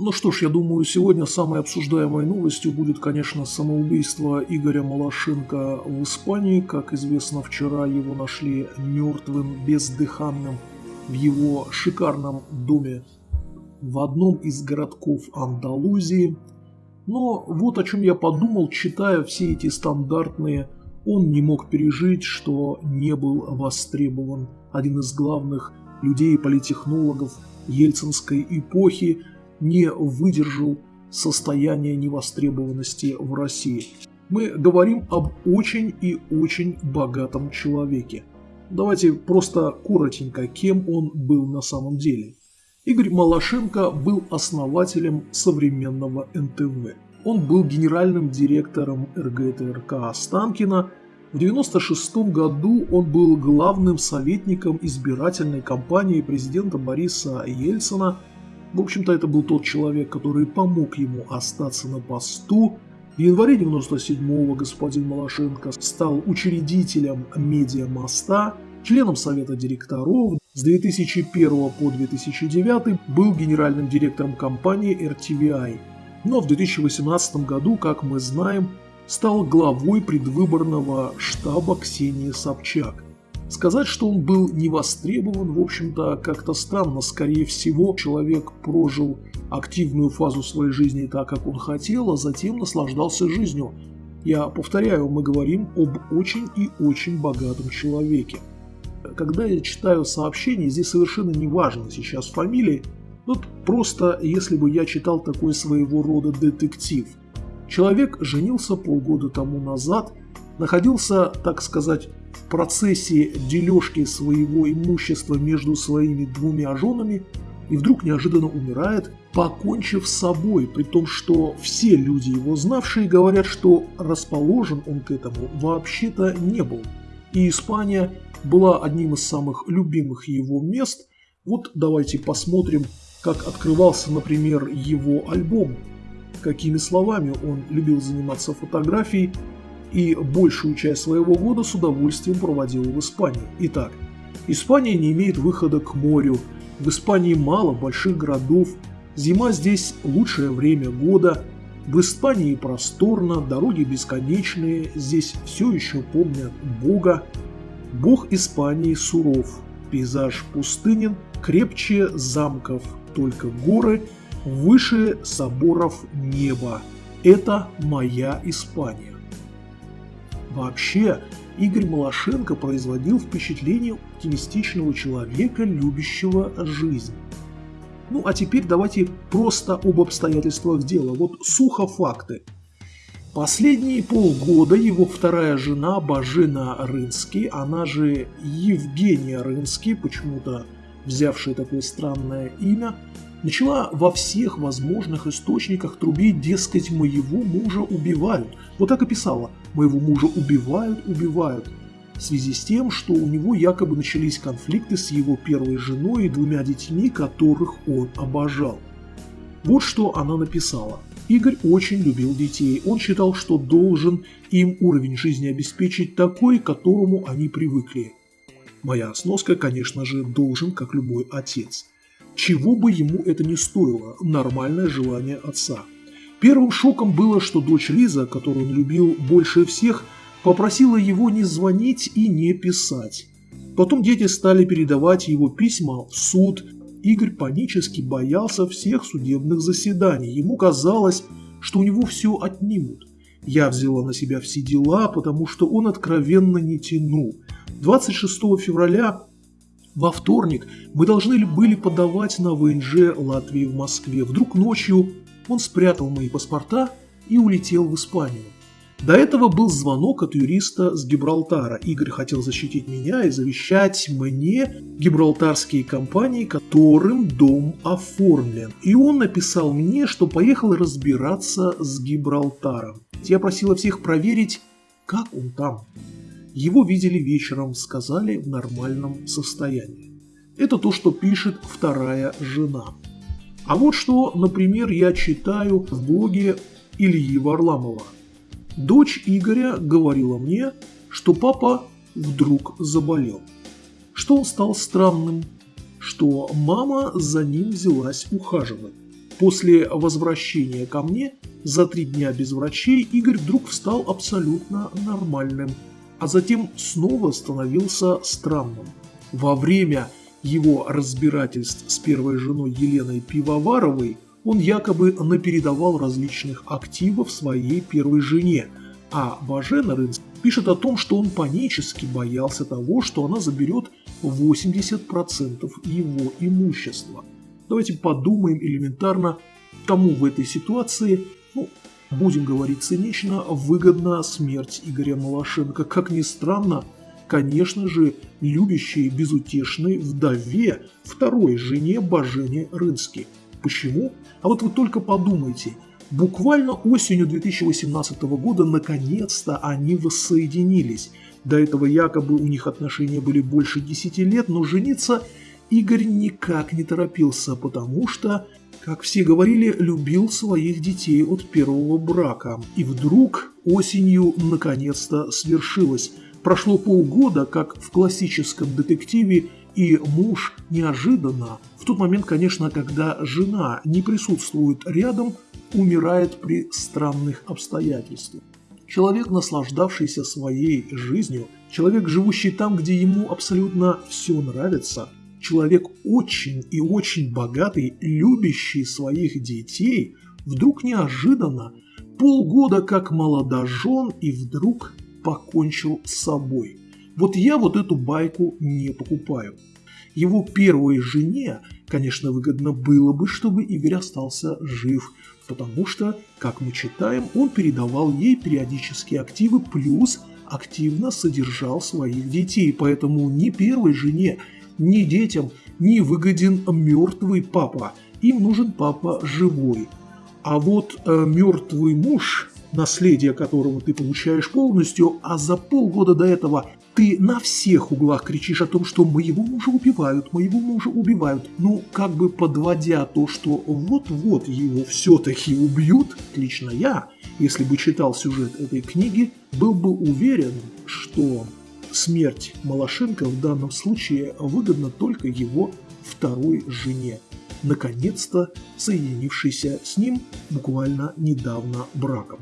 Ну что ж, я думаю, сегодня самой обсуждаемой новостью будет, конечно, самоубийство Игоря Малашенко в Испании. Как известно, вчера его нашли мертвым, бездыханным в его шикарном доме в одном из городков Андалузии. Но вот о чем я подумал, читая все эти стандартные он не мог пережить, что не был востребован один из главных людей и политехнологов ельцинской эпохи, не выдержал состояния невостребованности в России. Мы говорим об очень и очень богатом человеке. Давайте просто коротенько, кем он был на самом деле. Игорь Малашенко был основателем современного НТВ. Он был генеральным директором РГТРК Останкина. В 1996 году он был главным советником избирательной кампании президента Бориса Ельцина – в общем-то, это был тот человек, который помог ему остаться на посту. В январе 97-го господин Малашенко стал учредителем «Медиамоста», членом Совета директоров. С 2001 по 2009 был генеральным директором компании RTVI. Но в 2018 году, как мы знаем, стал главой предвыборного штаба Ксении Собчак. Сказать, что он был не востребован, в общем-то, как-то странно. Скорее всего, человек прожил активную фазу своей жизни так, как он хотел, а затем наслаждался жизнью. Я повторяю, мы говорим об очень и очень богатом человеке. Когда я читаю сообщения, здесь совершенно не важно сейчас фамилии, вот просто если бы я читал такой своего рода детектив. Человек женился полгода тому назад, находился, так сказать, процессе дележки своего имущества между своими двумя женами и вдруг неожиданно умирает, покончив с собой, при том, что все люди его знавшие говорят, что расположен он к этому вообще-то не был. И Испания была одним из самых любимых его мест. Вот давайте посмотрим, как открывался, например, его альбом, какими словами он любил заниматься фотографией, и большую часть своего года с удовольствием проводил в Испании. Итак, Испания не имеет выхода к морю, в Испании мало больших городов, зима здесь лучшее время года, в Испании просторно, дороги бесконечные, здесь все еще помнят Бога. Бог Испании суров, пейзаж пустынен, крепче замков, только горы, выше соборов небо. Это моя Испания. Вообще, Игорь Малашенко производил впечатление оптимистичного человека, любящего жизнь. Ну а теперь давайте просто об обстоятельствах дела. Вот сухо факты. Последние полгода его вторая жена Бажена Рынский, она же Евгения Рынский, почему-то взявшая такое странное имя, начала во всех возможных источниках трубить, дескать, моего мужа убивают. Вот так и писала, моего мужа убивают, убивают. В связи с тем, что у него якобы начались конфликты с его первой женой и двумя детьми, которых он обожал. Вот что она написала. Игорь очень любил детей. Он считал, что должен им уровень жизни обеспечить такой, к которому они привыкли. Моя сноска, конечно же, должен, как любой отец чего бы ему это ни стоило, нормальное желание отца. Первым шоком было, что дочь Лиза, которую он любил больше всех, попросила его не звонить и не писать. Потом дети стали передавать его письма в суд. Игорь панически боялся всех судебных заседаний. Ему казалось, что у него все отнимут. Я взяла на себя все дела, потому что он откровенно не тянул. 26 февраля во вторник мы должны были подавать на ВНЖ Латвии в Москве. Вдруг ночью он спрятал мои паспорта и улетел в Испанию. До этого был звонок от юриста с Гибралтара. Игорь хотел защитить меня и завещать мне гибралтарские компании, которым дом оформлен. И он написал мне, что поехал разбираться с Гибралтаром. Я просила всех проверить, как он там. Его видели вечером, сказали в нормальном состоянии. Это то, что пишет вторая жена. А вот что, например, я читаю в блоге Ильи Варламова. Дочь Игоря говорила мне, что папа вдруг заболел. Что он стал странным, что мама за ним взялась ухаживать. После возвращения ко мне за три дня без врачей Игорь вдруг стал абсолютно нормальным, а затем снова становился странным. Во время его разбирательств с первой женой Еленой Пивоваровой он якобы напередавал различных активов своей первой жене, а Бажена пишет о том, что он панически боялся того, что она заберет 80% его имущества. Давайте подумаем элементарно, кому в этой ситуации, будем говорить цинично, выгодна смерть Игоря Малашенко. Как ни странно, конечно же, любящей безутешной вдове, второй жене Бажене Рынски. Почему? А вот вы только подумайте – Буквально осенью 2018 года наконец-то они воссоединились. До этого якобы у них отношения были больше 10 лет, но жениться Игорь никак не торопился, потому что, как все говорили, любил своих детей от первого брака. И вдруг осенью наконец-то свершилось. Прошло полгода, как в классическом детективе, и муж неожиданно, в тот момент, конечно, когда жена не присутствует рядом, умирает при странных обстоятельствах. Человек, наслаждавшийся своей жизнью, человек, живущий там, где ему абсолютно все нравится, человек очень и очень богатый, любящий своих детей, вдруг неожиданно, полгода как молодожен и вдруг покончил с собой. Вот я вот эту байку не покупаю. Его первой жене, конечно, выгодно было бы, чтобы Игорь остался жив, потому что, как мы читаем, он передавал ей периодические активы, плюс активно содержал своих детей, поэтому ни первой жене, ни детям не выгоден мертвый папа, им нужен папа живой. А вот э, мертвый муж, наследие которого ты получаешь полностью, а за полгода до этого ты на всех углах кричишь о том, что моего мужа убивают, моего мужа убивают. Ну, как бы подводя то, что вот-вот его все-таки убьют, лично я, если бы читал сюжет этой книги, был бы уверен, что смерть Малашенко в данном случае выгодна только его второй жене, наконец-то соединившейся с ним буквально недавно браком.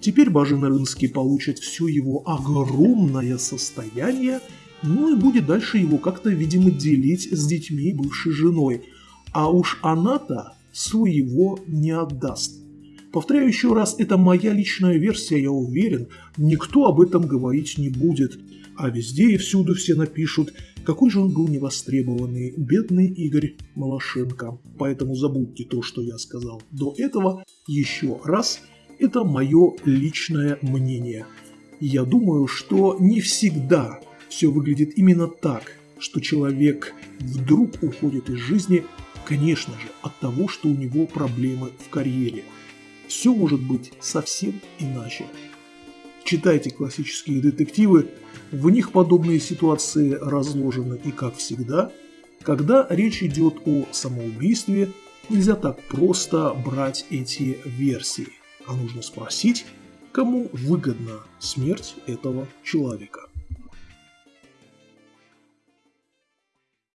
Теперь Бажин-Рынский получит все его огромное состояние, ну и будет дальше его как-то, видимо, делить с детьми бывшей женой. А уж она-то своего не отдаст. Повторяю еще раз, это моя личная версия, я уверен, никто об этом говорить не будет. А везде и всюду все напишут, какой же он был невостребованный, бедный Игорь Малашенко. Поэтому забудьте то, что я сказал до этого, еще раз – это мое личное мнение. Я думаю, что не всегда все выглядит именно так, что человек вдруг уходит из жизни, конечно же, от того, что у него проблемы в карьере. Все может быть совсем иначе. Читайте классические детективы, в них подобные ситуации разложены и, как всегда, когда речь идет о самоубийстве, нельзя так просто брать эти версии а нужно спросить, кому выгодна смерть этого человека.